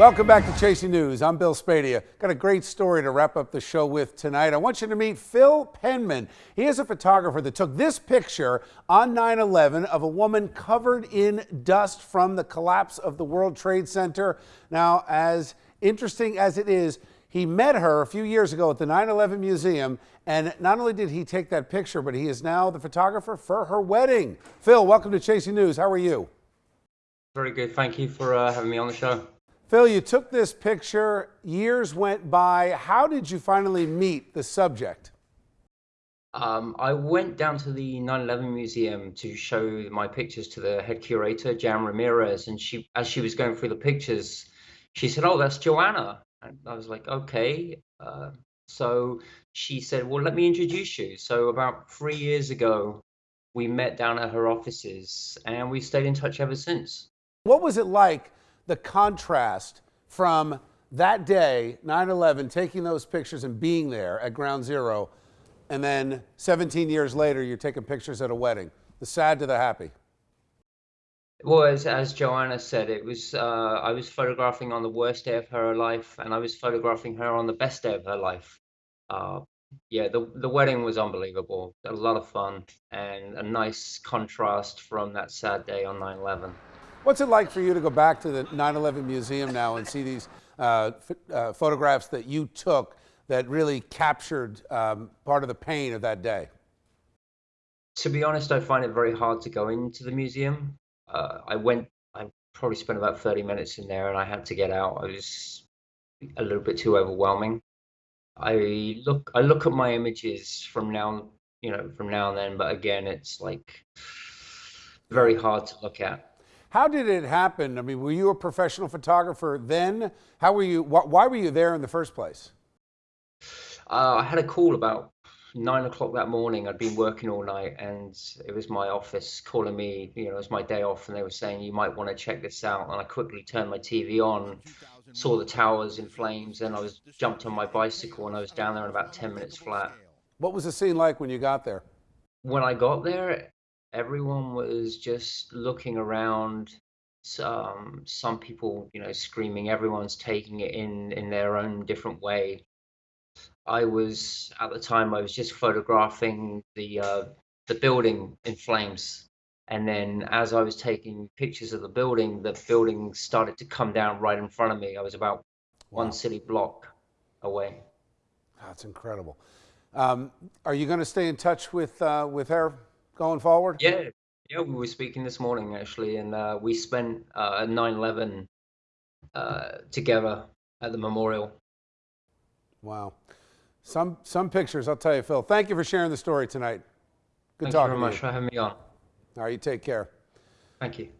Welcome back to Chasing News. I'm Bill Spadea. Got a great story to wrap up the show with tonight. I want you to meet Phil Penman. He is a photographer that took this picture on 9 11 of a woman covered in dust from the collapse of the World Trade Center. Now, as interesting as it is, he met her a few years ago at the 9 11 Museum, and not only did he take that picture, but he is now the photographer for her wedding. Phil, welcome to Chasing News. How are you? Very good. Thank you for uh, having me on the show. Phil, you took this picture, years went by. How did you finally meet the subject? Um, I went down to the 9/11 museum to show my pictures to the head curator, Jan Ramirez, and she, as she was going through the pictures, she said, "Oh, that's Joanna." And I was like, "Okay." Uh, so she said, "Well, let me introduce you." So about three years ago, we met down at her offices, and we stayed in touch ever since. What was it like? The contrast from that day, 9 11, taking those pictures and being there at ground zero, and then 17 years later, you're taking pictures at a wedding. The sad to the happy. Well, as, as Joanna said, it was uh, I was photographing on the worst day of her life, and I was photographing her on the best day of her life. Uh, yeah, the the wedding was unbelievable. A lot of fun and a nice contrast from that sad day on 9/11. What's it like for you to go back to the 9/11 museum now and see these uh, uh, photographs that you took that really captured um, part of the pain of that day? To be honest, I find it very hard to go into the museum. Uh, I went, I probably spent about 30 minutes in there, and I had to get out. I was a little bit too overwhelming. I look, I look at my images from now, you know, from now and then, but again, it's like very hard to look at. How did it happen? I mean, were you a professional photographer then? How were you? Wh why were you there in the first place? Uh, I had a call about nine o'clock that morning. I'd been working all night, and it was my office calling me. You know, it was my day off, and they were saying you might want to check this out. And I quickly turned my TV on, saw the towers in flames, and I was jumped on my bicycle, and I was down there in about ten minutes flat. What was the scene like when you got there? When I got there, everyone was just looking around um, some people you know screaming everyone's taking it in in their own different way. I was at the time i was just photographing the uh, the building in flames. And then as i was taking pictures of the building the building started to come down right in front of me. I was about one city block away. That's incredible. Um, are you going to stay in touch with uh, with her going forward? Yeah, yeah, we were speaking this morning actually, and uh, we spent uh, 9/11 uh, together at the memorial. Wow, some some pictures. I'll tell you, Phil. Thank you for sharing the story tonight. Good Thank talking you very much you. for having me on. All right, you take care. Thank you.